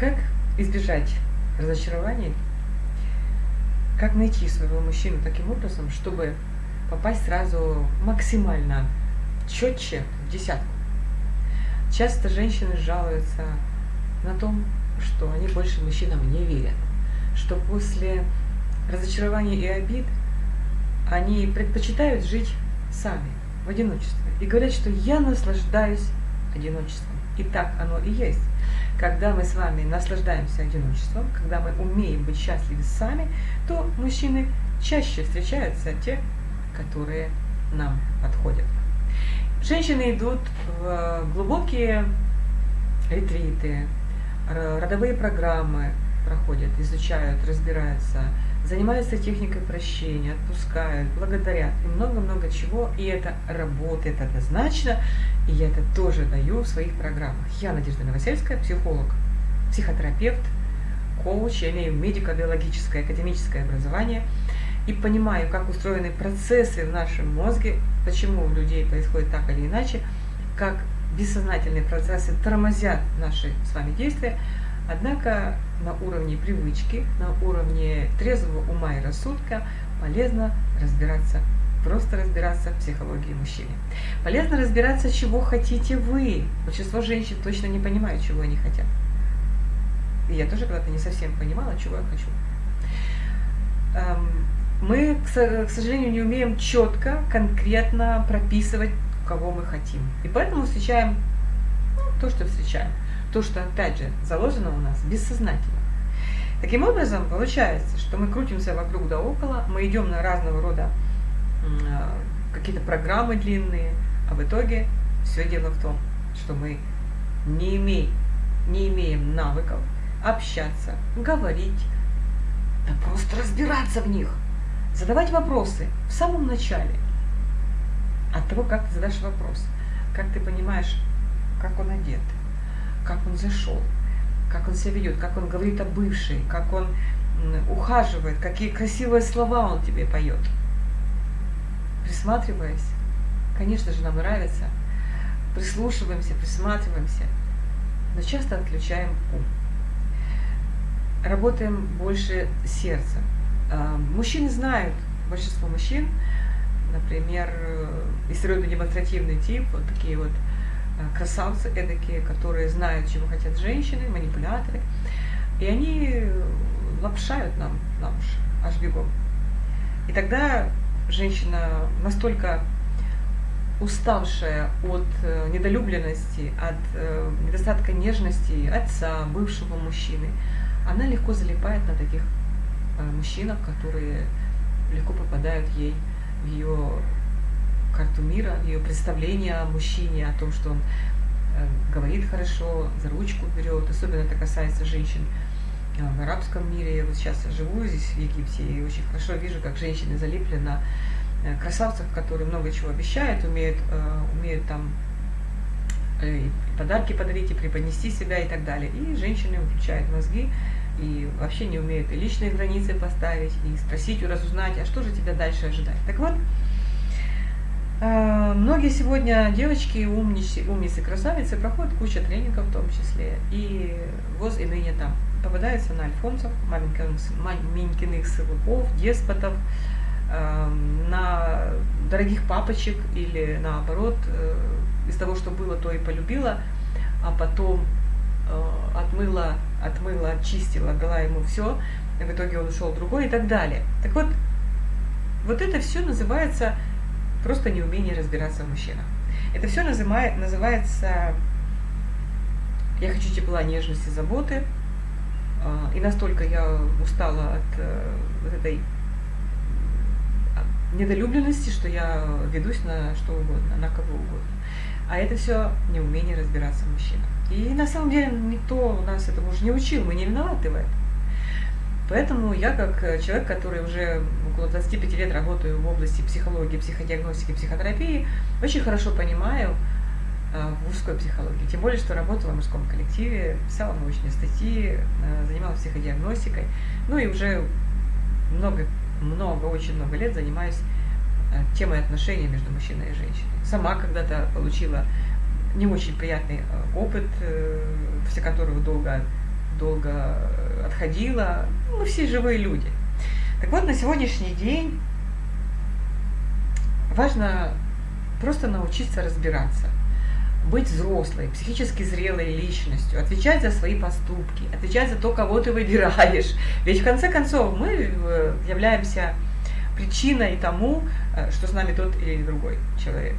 Как избежать разочарований? Как найти своего мужчину таким образом, чтобы попасть сразу максимально четче в десятку? Часто женщины жалуются на том, что они больше мужчинам не верят, что после разочарований и обид они предпочитают жить сами, в одиночестве, и говорят, что я наслаждаюсь одиночеством. И так оно и есть. Когда мы с вами наслаждаемся одиночеством, когда мы умеем быть счастливы сами, то мужчины чаще встречаются те, которые нам подходят. Женщины идут в глубокие ретриты, родовые программы проходят, изучают, разбираются, занимаются техникой прощения, отпускают, благодарят и много-много чего. И это работает однозначно, и я это тоже даю в своих программах. Я Надежда Новосельская, психолог, психотерапевт, коуч, я имею медико-биологическое, академическое образование и понимаю, как устроены процессы в нашем мозге, почему у людей происходит так или иначе, как бессознательные процессы тормозят наши с вами действия, однако на уровне привычки, на уровне трезвого ума и рассудка полезно разбираться, просто разбираться в психологии мужчины. Полезно разбираться, чего хотите вы. Большинство женщин точно не понимают, чего они хотят. И я тоже когда-то не совсем понимала, чего я хочу. Эм, мы, к сожалению, не умеем четко, конкретно прописывать, кого мы хотим. И поэтому встречаем ну, то, что встречаем. То, что, опять же, заложено у нас бессознательно. Таким образом, получается, что мы крутимся вокруг да около, мы идем на разного рода а, какие-то программы длинные, а в итоге все дело в том, что мы не имеем, не имеем навыков общаться, говорить, да просто разбираться в них, задавать вопросы в самом начале. От того, как ты задашь вопрос, как ты понимаешь, как он одет, как он зашел, как он себя ведет, как он говорит о бывшей, как он ухаживает, какие красивые слова он тебе поет. Присматриваясь, конечно же, нам нравится, прислушиваемся, присматриваемся, но часто отключаем ум. Работаем больше сердцем. А, мужчины знают, большинство мужчин, например, э, историонно-демонстративный тип, вот такие вот красавцы эдакие, которые знают, чего хотят женщины, манипуляторы. И они лапшают нам на уши, аж бегом. И тогда женщина настолько уставшая от э, недолюбленности, от э, недостатка нежности отца, бывшего мужчины, она легко залипает на таких мужчинах, которые легко попадают ей в ее карту мира, ее представление о мужчине, о том, что он э, говорит хорошо, за ручку берет. Особенно это касается женщин э, в арабском мире. Я вот сейчас живу здесь, в Египте, и очень хорошо вижу, как женщины залипли на э, красавцев, которые много чего обещают, умеют, умеют там и подарки подарить, и преподнести себя и так далее. И женщины включают мозги и вообще не умеют и личные границы поставить, и спросить, разузнать, а что же тебя дальше ожидать. Так вот, многие сегодня девочки, умницы, умницы, красавицы проходят кучу тренингов в том числе. И ВОЗ и там попадаются на альфонсов, маменькиных сылуков, деспотов, на дорогих папочек или наоборот, э, из того, что было, то и полюбила, а потом э, отмыла, отмыла, очистила, дала ему все, и в итоге он ушел другой и так далее. Так вот, вот это все называется просто неумение разбираться в мужчинах. Это все называет, называется «я хочу тепла, нежности, заботы», а, и настолько я устала от э, вот этой недолюбленности, что я ведусь на что угодно, на кого угодно. А это все неумение разбираться в мужчинах. И на самом деле никто нас этому уже не учил, мы не виноваты в этом. Поэтому я, как э, человек, который уже около 25 лет работаю в области психологии, психодиагностики, психотерапии, очень хорошо понимаю э, мужской психологии. Тем более, что работала в мужском коллективе, писала научные статьи, э, занималась психодиагностикой. Ну и уже много, много, очень много лет занимаюсь э, темой отношений между мужчиной и женщиной. Сама когда-то получила не очень приятный опыт, после которого долго долго отходила. Мы все живые люди. Так вот, на сегодняшний день важно просто научиться разбираться, быть взрослой, психически зрелой личностью, отвечать за свои поступки, отвечать за то, кого ты выбираешь. Ведь в конце концов мы э, являемся причиной тому, э, что с нами тот или другой человек.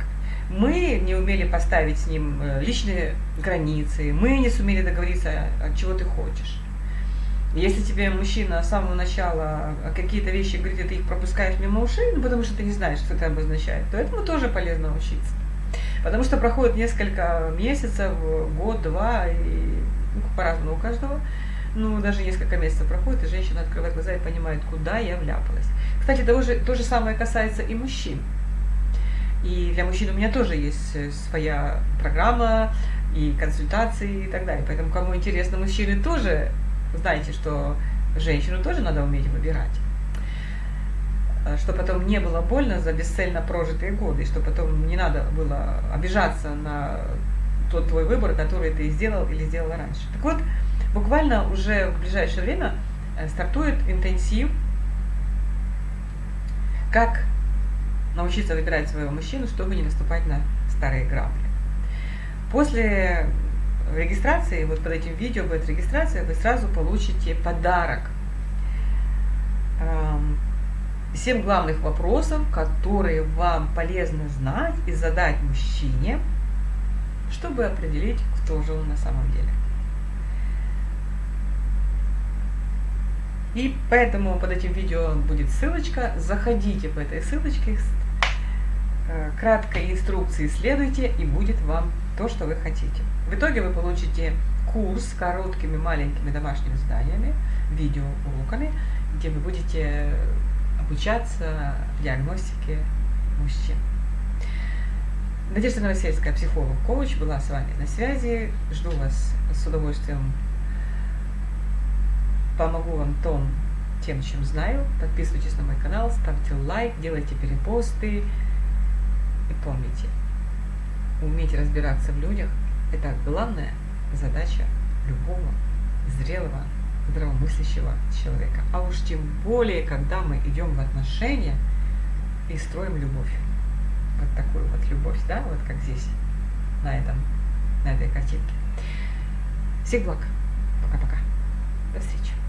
Мы не умели поставить с ним э, личные границы, мы не сумели договориться, чего ты хочешь. Если тебе мужчина с самого начала какие-то вещи говорит, и ты их пропускаешь мимо ушей, ну потому что ты не знаешь, что это обозначает, то этому тоже полезно учиться. Потому что проходит несколько месяцев, год, два, и ну, по-разному у каждого. Ну, даже несколько месяцев проходит, и женщина открывает глаза и понимает, куда я вляпалась. Кстати, того же, то же самое касается и мужчин. И для мужчин у меня тоже есть э, своя программа, и консультации и так далее. Поэтому, кому интересно, мужчины тоже знаете, что женщину тоже надо уметь выбирать. Э, что потом не было больно за бесцельно прожитые годы, что потом не надо было обижаться на тот твой выбор, который ты сделал или сделала раньше. Так вот, буквально уже в ближайшее время э, стартует интенсив, как научиться выбирать своего мужчину, чтобы не наступать на старые грабли. После регистрации, вот под этим видео будет регистрация, вы сразу получите подарок. Семь главных вопросов, которые вам полезно знать и задать мужчине, чтобы определить, кто же он на самом деле. И поэтому под этим видео будет ссылочка. Заходите по этой ссылочке, э, краткой инструкции следуйте, и будет вам то, что вы хотите. В итоге вы получите курс с короткими маленькими домашними заданиями, видеоуроками, где вы будете обучаться диагностике мужчин. Надежда Новосельская, психолог-коуч, была с вами на связи. Жду вас с удовольствием. Помогу вам том, тем, чем знаю. Подписывайтесь на мой канал, ставьте лайк, делайте перепосты. И помните, уметь разбираться в людях – это главная задача любого зрелого, здравомыслящего человека. А уж тем более, когда мы идем в отношения и строим любовь. Вот такую вот любовь, да, вот как здесь, на этом, на этой картинке. Всех благ. Пока-пока. До встречи.